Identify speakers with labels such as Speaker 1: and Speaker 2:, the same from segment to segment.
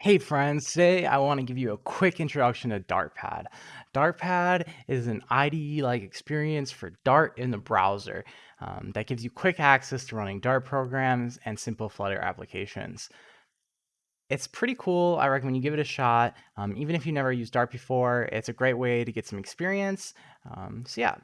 Speaker 1: Hey friends, today I want to give you a quick introduction to Dartpad. Dartpad is an IDE-like experience for Dart in the browser um, that gives you quick access to running Dart programs and simple Flutter applications. It's pretty cool. I recommend you give it a shot. Um, even if you never used Dart before, it's a great way to get some experience. Um, so yeah,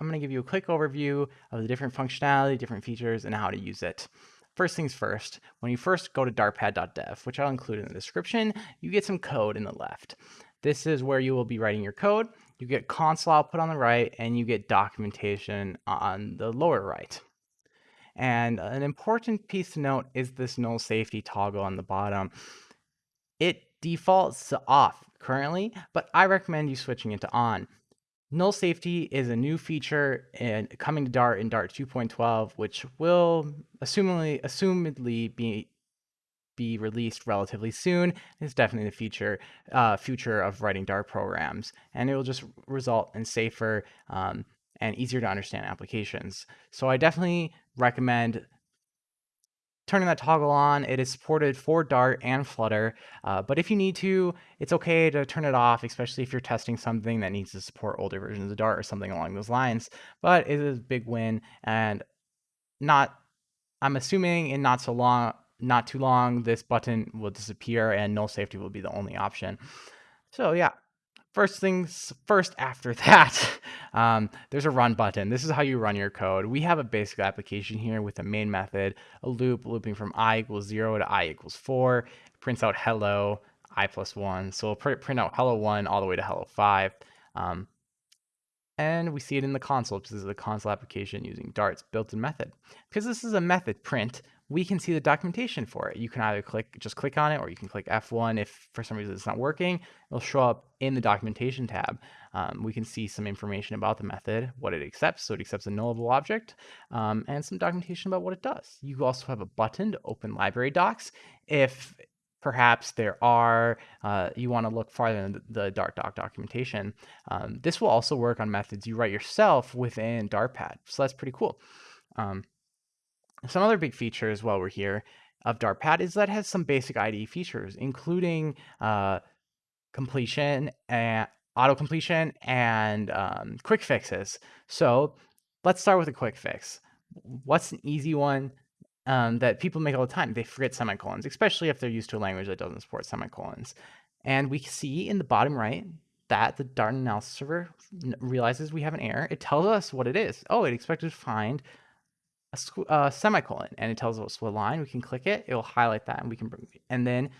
Speaker 1: I'm going to give you a quick overview of the different functionality, different features, and how to use it. First things first, when you first go to dartpad.dev, which I'll include in the description, you get some code in the left. This is where you will be writing your code. You get console output on the right, and you get documentation on the lower right. And an important piece to note is this null safety toggle on the bottom. It defaults to off currently, but I recommend you switching it to on. Null safety is a new feature and coming to Dart in Dart 2.12, which will assumedly, assumedly be be released relatively soon. It's definitely the future uh, future of writing Dart programs, and it will just result in safer um, and easier to understand applications. So I definitely recommend turning that toggle on. It is supported for Dart and Flutter, uh, but if you need to, it's okay to turn it off, especially if you're testing something that needs to support older versions of Dart or something along those lines. But it is a big win, and not. I'm assuming in not so long, not too long, this button will disappear and null safety will be the only option. So yeah, First things first after that, um, there's a run button. This is how you run your code. We have a basic application here with a main method, a loop looping from i equals 0 to i equals 4, prints out hello, i plus 1. So we'll print out hello 1 all the way to hello 5. Um, and we see it in the console. This is a console application using Dart's built-in method. Because this is a method print, we can see the documentation for it. You can either click, just click on it, or you can click F1 if for some reason it's not working. It'll show up in the documentation tab. Um, we can see some information about the method, what it accepts. So it accepts a nullable object, um, and some documentation about what it does. You also have a button to open library docs if perhaps there are, uh, you want to look farther in the Dart doc documentation. Um, this will also work on methods you write yourself within Dartpad. So that's pretty cool. Um, some other big features while we're here of Dartpad is that it has some basic IDE features, including uh, completion and auto completion and um, quick fixes. So let's start with a quick fix. What's an easy one um, that people make all the time? They forget semicolons, especially if they're used to a language that doesn't support semicolons. And we see in the bottom right that the Dart analysis server realizes we have an error. It tells us what it is. Oh, it expected to find a, a semicolon and it tells us what line. We can click it. It will highlight that and we can bring, and then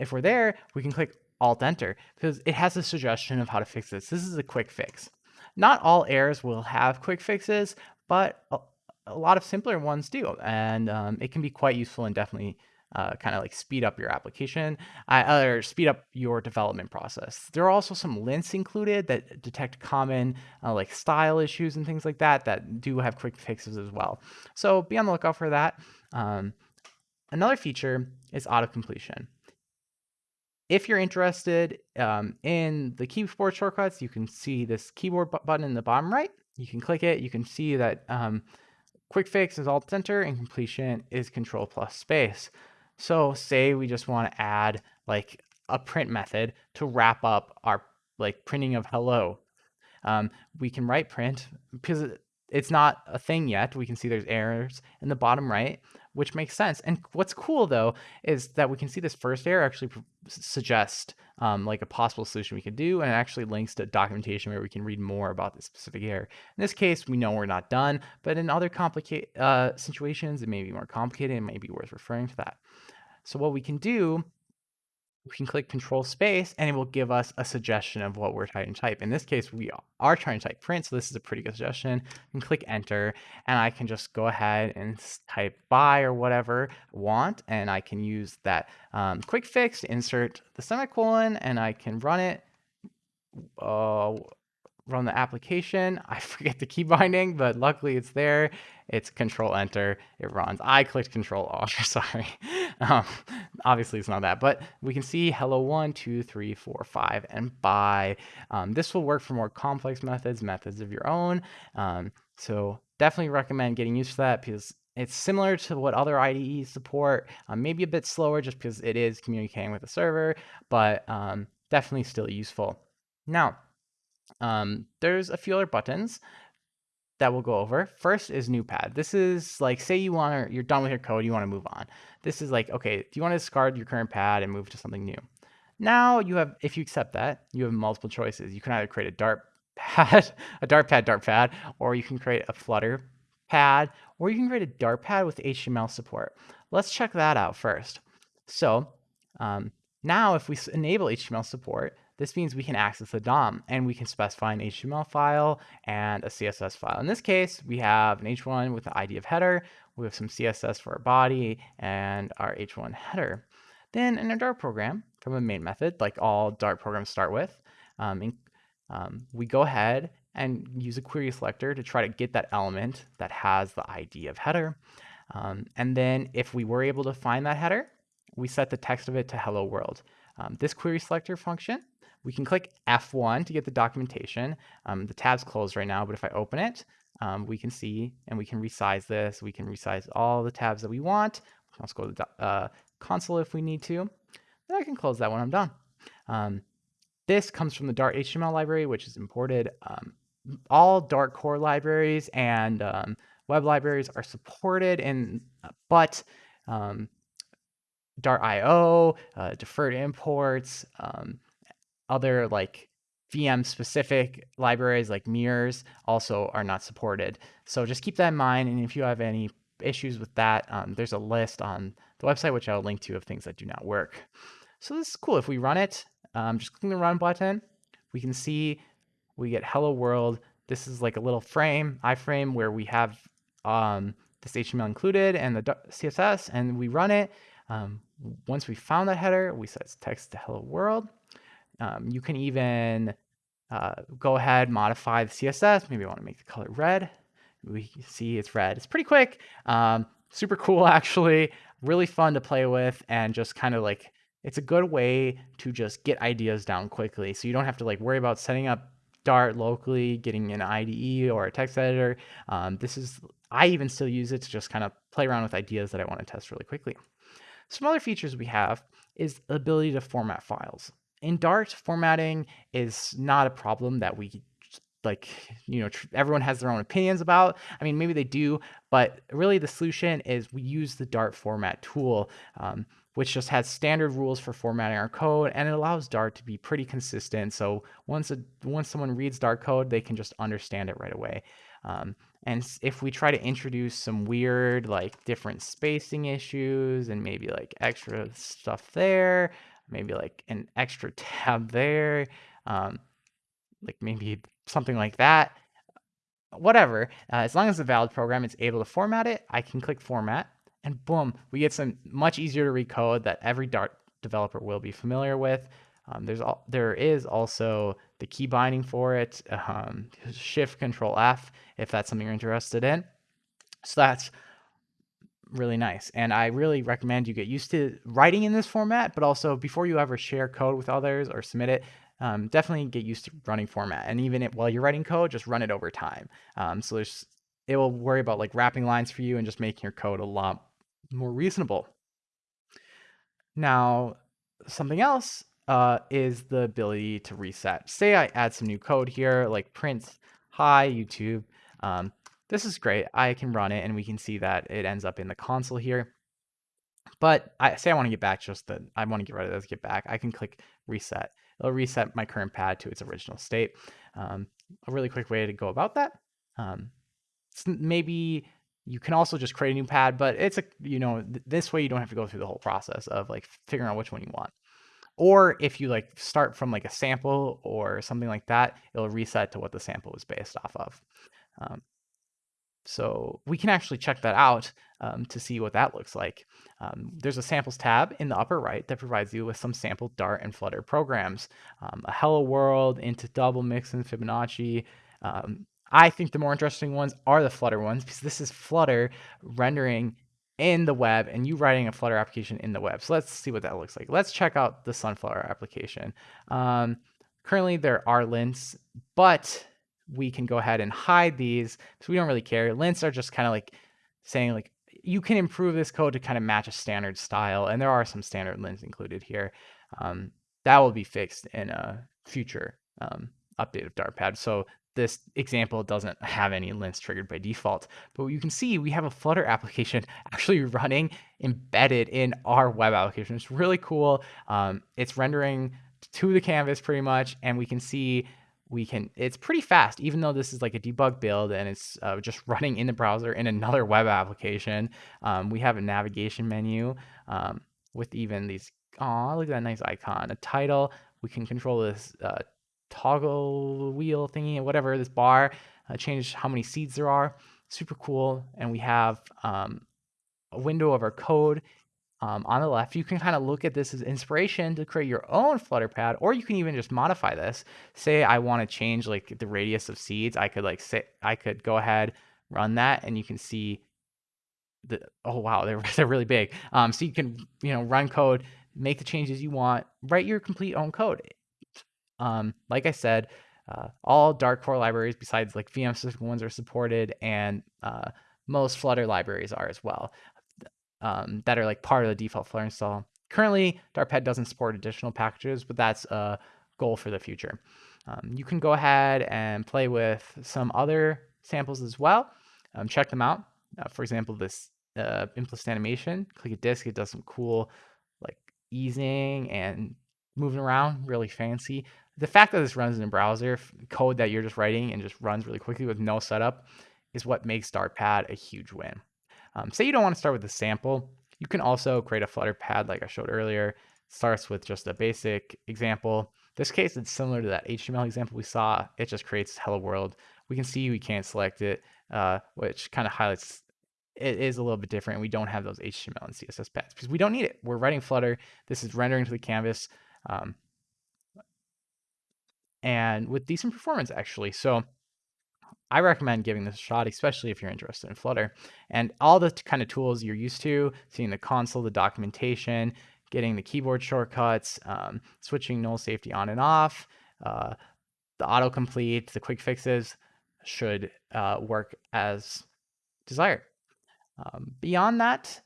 Speaker 1: if we're there, we can click Alt Enter because it has a suggestion of how to fix this. This is a quick fix. Not all errors will have quick fixes, but a, a lot of simpler ones do. And um, it can be quite useful and definitely uh, kind of like speed up your application uh, or speed up your development process. There are also some lints included that detect common uh, like style issues and things like that that do have quick fixes as well. So be on the lookout for that. Um, another feature is auto completion. If you're interested um, in the keyboard shortcuts, you can see this keyboard button in the bottom right. You can click it. You can see that um, quick fix is alt enter and completion is control plus space. So say we just want to add like a print method to wrap up our like printing of hello. Um, we can write print because it's not a thing yet. We can see there's errors in the bottom right, which makes sense. And what's cool though is that we can see this first error actually suggest um, like a possible solution we could do, and it actually links to documentation where we can read more about this specific error. In this case, we know we're not done, but in other complicated uh, situations, it may be more complicated. It may be worth referring to that. So what we can do we can click control space and it will give us a suggestion of what we're trying to type. In this case, we are trying to type print, so this is a pretty good suggestion. And click enter, and I can just go ahead and type by or whatever I want, and I can use that um, quick fix to insert the semicolon, and I can run it. Uh, run the application. I forget the key binding, but luckily it's there. It's control enter, it runs. I clicked control R, sorry. Um, obviously it's not that, but we can see hello one, two, three, four, five, and by. Um, this will work for more complex methods, methods of your own. Um, so definitely recommend getting used to that because it's similar to what other IDEs support, um, maybe a bit slower just because it is communicating with the server, but um, definitely still useful. Now, um, there's a few other buttons that we'll go over. First is new pad. This is like, say you want to, you're done with your code, you want to move on. This is like, okay, do you want to discard your current pad and move to something new? Now you have, if you accept that, you have multiple choices. You can either create a Dart pad, a Dart pad, Dart pad, or you can create a Flutter pad, or you can create a Dart pad with HTML support. Let's check that out first. So um, now if we enable HTML support, this means we can access the DOM and we can specify an HTML file and a CSS file. In this case, we have an H1 with the ID of header, we have some CSS for our body and our H1 header. Then in our Dart program, from a main method, like all Dart programs start with, um, in, um, we go ahead and use a query selector to try to get that element that has the ID of header. Um, and then if we were able to find that header, we set the text of it to hello world. Um, this query selector function, we can click F1 to get the documentation. Um, the tab's closed right now, but if I open it, um, we can see and we can resize this. We can resize all the tabs that we want. We can also go to the uh, console if we need to. Then I can close that when I'm done. Um, this comes from the Dart HTML library, which is imported. Um, all Dart core libraries and um, web libraries are supported, in, but um, Dart IO, uh, deferred imports, um, other like VM specific libraries like mirrors also are not supported. So just keep that in mind. And if you have any issues with that, um, there's a list on the website, which I'll link to of things that do not work. So this is cool. If we run it, um, just clicking the run button, we can see we get hello world. This is like a little frame, iframe, where we have um, this HTML included and the CSS, and we run it. Um, once we found that header, we set text to hello world. Um, you can even uh, go ahead, modify the CSS. Maybe I want to make the color red. We see it's red. It's pretty quick. Um, super cool, actually. Really fun to play with and just kind of like, it's a good way to just get ideas down quickly. So you don't have to like worry about setting up Dart locally, getting an IDE or a text editor. Um, this is, I even still use it to just kind of play around with ideas that I want to test really quickly. Some other features we have is the ability to format files. In Dart, formatting is not a problem that we like, you know, everyone has their own opinions about. I mean, maybe they do, but really the solution is we use the Dart format tool, um, which just has standard rules for formatting our code, and it allows Dart to be pretty consistent. So once a, once someone reads Dart code, they can just understand it right away. Um, and if we try to introduce some weird, like different spacing issues and maybe like extra stuff there, maybe like an extra tab there, um, like maybe something like that, whatever. Uh, as long as the valid program is able to format it, I can click format and boom, we get some much easier to read code that every Dart developer will be familiar with. Um, there's all, there is also the key binding for it, um, Shift Control F if that's something you're interested in. So that's really nice. And I really recommend you get used to writing in this format, but also before you ever share code with others or submit it, um, definitely get used to running format. And even while you're writing code, just run it over time. Um, so there's, it will worry about like wrapping lines for you and just making your code a lot more reasonable. Now, something else uh, is the ability to reset. Say I add some new code here, like print hi YouTube. Um, this is great. I can run it and we can see that it ends up in the console here. But I say I want to get back just that I want to get rid of this, get back. I can click reset. It'll reset my current pad to its original state. Um, a really quick way to go about that. Um, maybe you can also just create a new pad, but it's a, you know, th this way you don't have to go through the whole process of like figuring out which one you want. Or if you like start from like a sample or something like that, it'll reset to what the sample was based off of. Um, so we can actually check that out um, to see what that looks like. Um, there's a samples tab in the upper right that provides you with some sample Dart and Flutter programs. Um, a Hello World, Int to Double Mix and Fibonacci. Um, I think the more interesting ones are the Flutter ones because this is Flutter rendering in the web and you writing a Flutter application in the web. So let's see what that looks like. Let's check out the Sunflower application. Um, currently there are lints, but we can go ahead and hide these because we don't really care. Lints are just kind of like saying like, you can improve this code to kind of match a standard style, and there are some standard lints included here. Um, that will be fixed in a future um, update of Dartpad. So this example doesn't have any lints triggered by default. But you can see we have a Flutter application actually running embedded in our web application. It's really cool. Um, it's rendering to the canvas pretty much, and we can see we can it's pretty fast even though this is like a debug build and it's uh, just running in the browser in another web application um, we have a navigation menu um, with even these oh look at that nice icon a title we can control this uh, toggle wheel thingy whatever this bar uh, change how many seeds there are super cool and we have um, a window of our code um, on the left, you can kind of look at this as inspiration to create your own Flutter pad, or you can even just modify this. Say I want to change like the radius of seeds. I could like say I could go ahead, run that, and you can see the oh wow, they're they're really big. Um, so you can you know run code, make the changes you want, write your complete own code. Um, like I said, uh, all Dart core libraries besides like VM specific ones are supported, and uh, most Flutter libraries are as well um, that are like part of the default Flutter install. Currently, Dartpad doesn't support additional packages, but that's a goal for the future. Um, you can go ahead and play with some other samples as well. Um, check them out. Uh, for example, this uh, implicit animation, click a disk, it does some cool like easing and moving around, really fancy. The fact that this runs in a browser, code that you're just writing and just runs really quickly with no setup is what makes Dartpad a huge win. Um, say you don't want to start with a sample, you can also create a Flutter pad like I showed earlier. It starts with just a basic example. this case, it's similar to that HTML example we saw. It just creates hello world. We can see we can't select it, uh, which kind of highlights it is a little bit different. We don't have those HTML and CSS pads because we don't need it. We're writing Flutter. This is rendering to the canvas. Um, and with decent performance actually. So I recommend giving this a shot, especially if you're interested in Flutter. And all the kind of tools you're used to, seeing the console, the documentation, getting the keyboard shortcuts, um, switching null safety on and off, uh, the autocomplete, the quick fixes should uh, work as desired. Um, beyond that,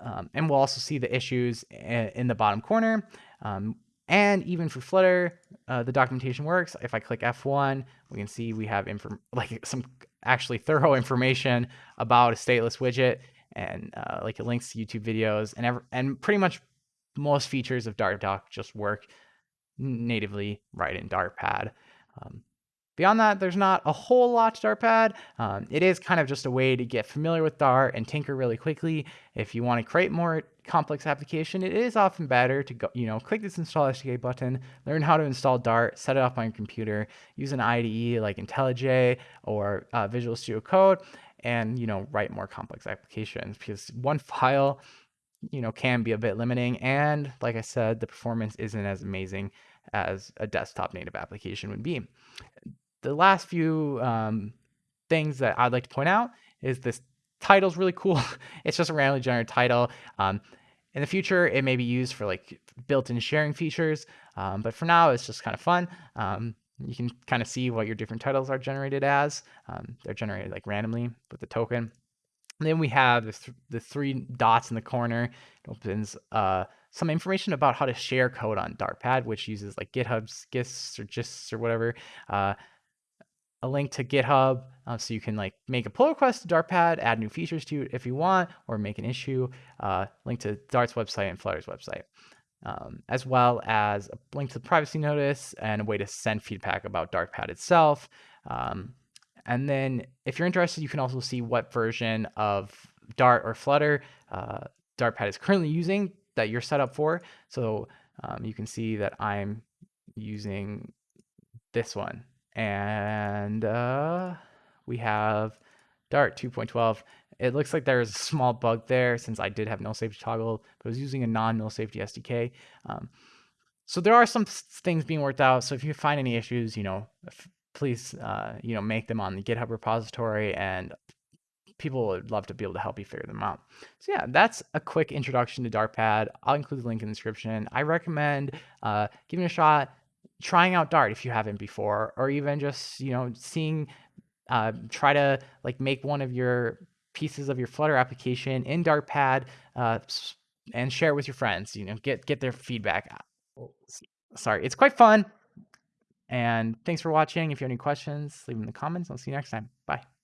Speaker 1: um, and we'll also see the issues in the bottom corner. Um, and even for Flutter, uh, the documentation works. If I click F1, we can see we have like some actually thorough information about a stateless widget and uh, like it links to YouTube videos and ever, and pretty much most features of Dart Doc just work natively right in Dartpad. Um, Beyond that, there's not a whole lot to Dartpad. Um, it is kind of just a way to get familiar with Dart and tinker really quickly. If you want to create more complex application, it is often better to go, you know, click this install SDK button, learn how to install Dart, set it up on your computer, use an IDE like IntelliJ or uh, Visual Studio Code, and you know, write more complex applications because one file, you know, can be a bit limiting. And like I said, the performance isn't as amazing as a desktop native application would be the last few um, things that I'd like to point out is this title's really cool. it's just a randomly generated title. Um, in the future, it may be used for like built-in sharing features, um, but for now, it's just kind of fun. Um, you can kind of see what your different titles are generated as. Um, they're generated like randomly with the token. And then we have the, th the three dots in the corner. It opens uh, some information about how to share code on Dartpad, which uses like GitHub's GIFs or GISTs or whatever. Uh, a link to GitHub uh, so you can like make a pull request to Dartpad, add new features to it if you want, or make an issue, uh, link to Dart's website and Flutter's website, um, as well as a link to the privacy notice and a way to send feedback about Dartpad itself. Um, and then if you're interested, you can also see what version of Dart or Flutter uh, Dartpad is currently using that you're set up for. So um, you can see that I'm using this one and uh, we have Dart 2.12. It looks like there's a small bug there since I did have null safety toggle, but I was using a non-null safety SDK. Um, so there are some things being worked out. So if you find any issues, you know, please, uh, you know, make them on the GitHub repository and people would love to be able to help you figure them out. So yeah, that's a quick introduction to Dartpad. I'll include the link in the description. I recommend uh, giving it a shot trying out Dart if you haven't before, or even just you know seeing, uh, try to like make one of your pieces of your Flutter application in Dartpad uh, and share it with your friends. You know, get get their feedback. Oh, sorry, it's quite fun. And thanks for watching. If you have any questions, leave them in the comments. I'll see you next time. Bye.